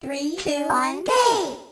Three, two, one, go!